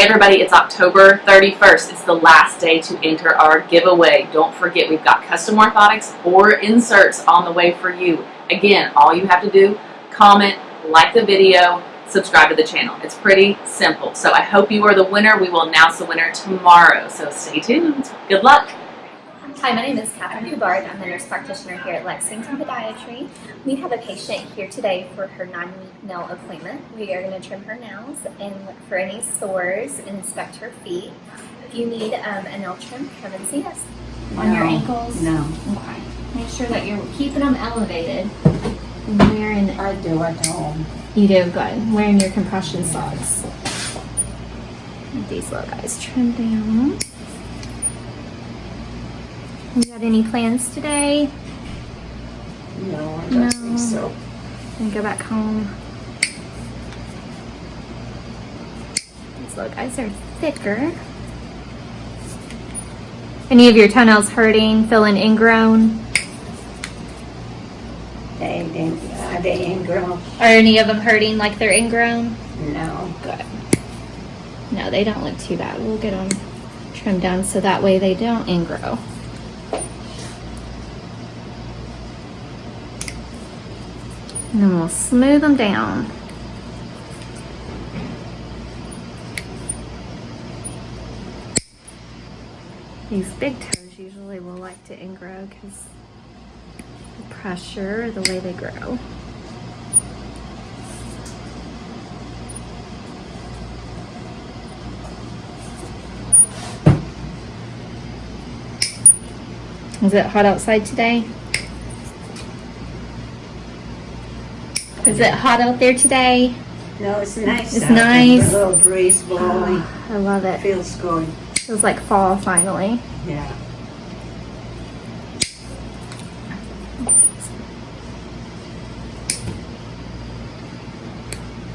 Everybody, it's October 31st. It's the last day to enter our giveaway. Don't forget, we've got custom orthotics or inserts on the way for you. Again, all you have to do, comment, like the video, subscribe to the channel. It's pretty simple. So I hope you are the winner. We will announce the winner tomorrow. So stay tuned. Good luck. Hi, my name is Catherine Hubbard. I'm the nurse practitioner here at Lexington Podiatry. We have a patient here today for her nine-week nail appointment. We are going to trim her nails and look for any sores and inspect her feet. If you need um, a nail trim, come and see us. On your ankles? No, Okay. Make sure that you're keeping them elevated. Wearing, I do at home. you do good. Wearing your compression socks. These little guys trim down. You got any plans today? No, I No. don't think so. and go back home. These little guys are thicker. Any of your toenails hurting, feeling ingrown? They didn't, uh, they ain't grown. Are any of them hurting like they're ingrown? No. Good. No, they don't look too bad. We'll get them trimmed down so that way they don't ingrow. And then we'll smooth them down. These big toes usually will like to ingrow because the pressure, the way they grow. Is it hot outside today? Is it hot out there today? No, it's nice. It's out nice. A little breeze blowing. I love it. Feels good. Feels like fall finally. Yeah.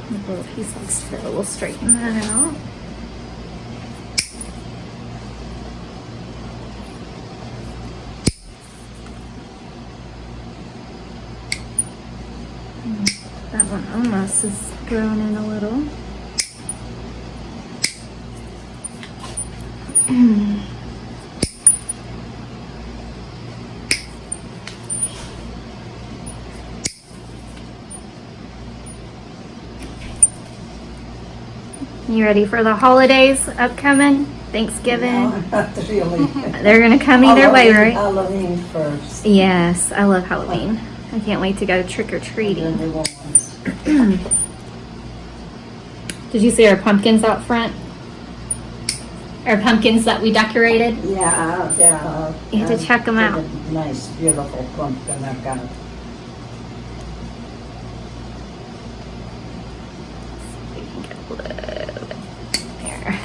The little piece likes to fit. We'll straighten that out. Almost is grown in a little. You ready for the holidays upcoming? Thanksgiving? No, not really. They're gonna come either way, right? Halloween first. Yes, I love Halloween. I can't wait to go trick or Then treating. the ones. Did you see our pumpkins out front? Our pumpkins that we decorated? Yeah, yeah. You have to check them out. Nice, beautiful pumpkin I got. We can get a little bit there.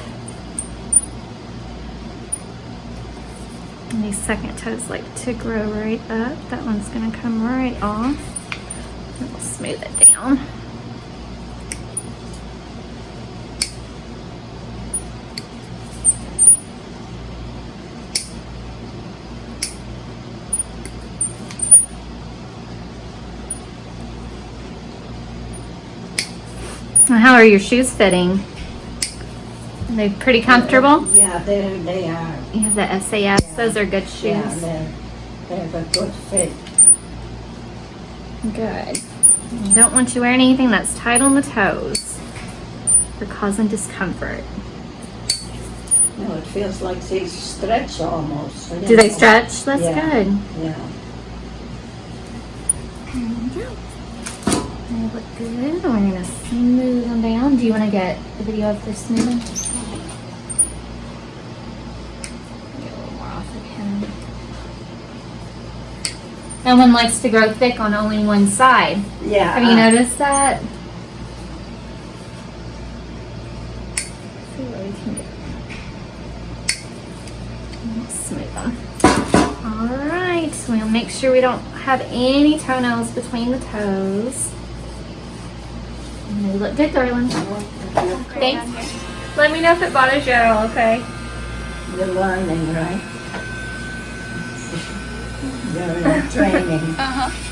And these second toes like to grow right up. That one's gonna come right off. Smooth it down. How are your shoes fitting? Are they pretty comfortable? Yeah, they, they are. You have the SAS. Those are good shoes. they're, they have a good fit. Good. You don't want you wearing anything that's tight on the toes or causing discomfort. No, it feels like they stretch almost. Do they stretch? That's Yeah. good. Yeah. There we go. They look good. We're gonna smooth them down. Do you want to get a video of their smoothing? No one likes to grow thick on only one side. Yeah. Have you uh, noticed that? We can get. Let's Smooth them. All right, so we'll make sure we don't have any toenails between the toes. And they look good, darling. Thanks. Let me know if it bothers you at all, okay? You're learning, right? You're in training. Uh-huh.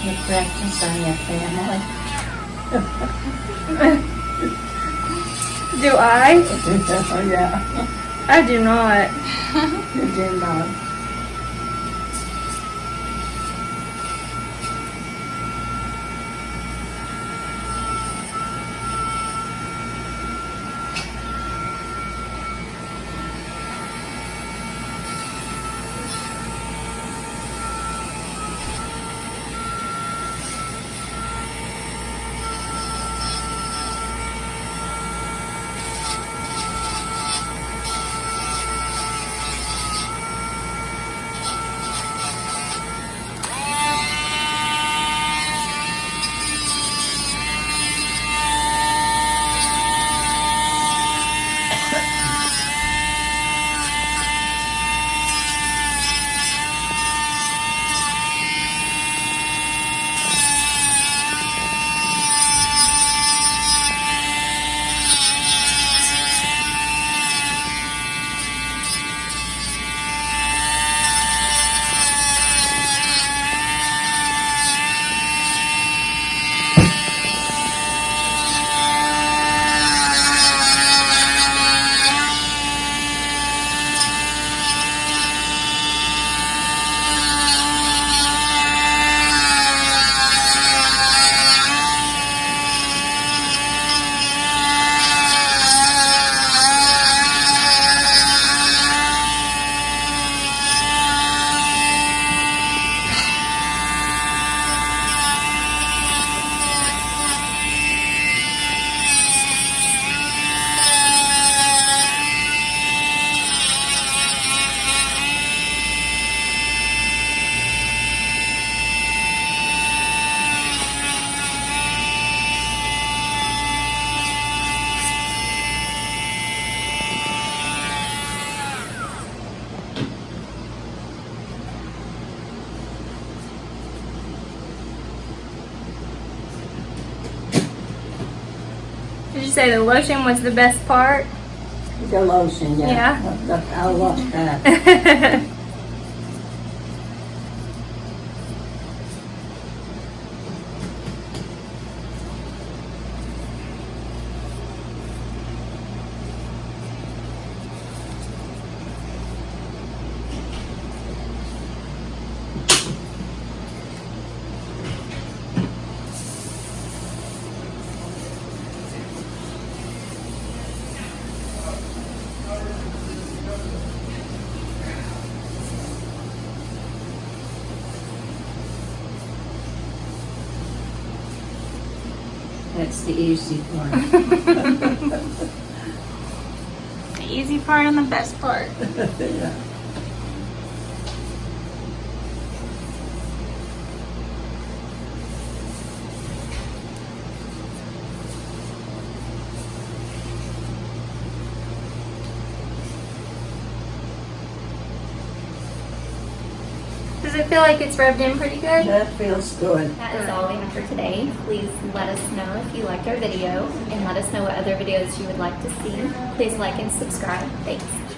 To practice on your family. Do I? Oh, yeah, I do not. you do not. Did you say the lotion was the best part? The lotion, yeah. Yeah. Look, I love that. That's the easy part. the easy part and the best part. yeah. Does it feel like it's rubbed in pretty good? That feels good. That is all we have for today. Please let us know if you liked our video and let us know what other videos you would like to see. Please like and subscribe. Thanks.